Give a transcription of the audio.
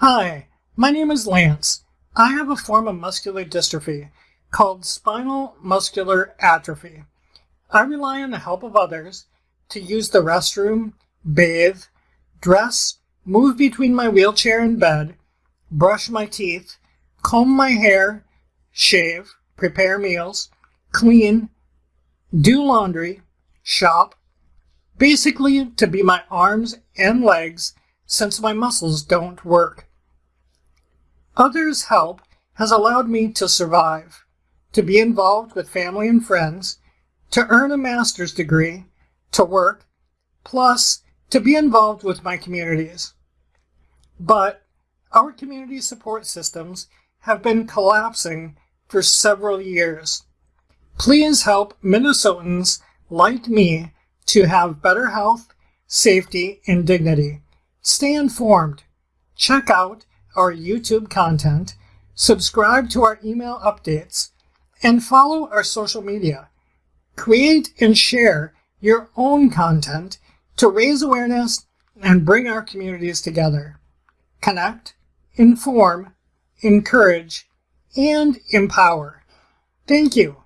Hi, my name is Lance. I have a form of muscular dystrophy called spinal muscular atrophy. I rely on the help of others to use the restroom, bathe, dress, move between my wheelchair and bed, brush my teeth, comb my hair, shave, prepare meals, clean, do laundry, shop, basically to be my arms and legs since my muscles don't work. Others' help has allowed me to survive, to be involved with family and friends, to earn a master's degree, to work, plus to be involved with my communities. But our community support systems have been collapsing for several years. Please help Minnesotans like me to have better health, safety, and dignity. Stay informed. Check out our YouTube content, subscribe to our email updates, and follow our social media. Create and share your own content to raise awareness and bring our communities together. Connect, inform, encourage, and empower. Thank you.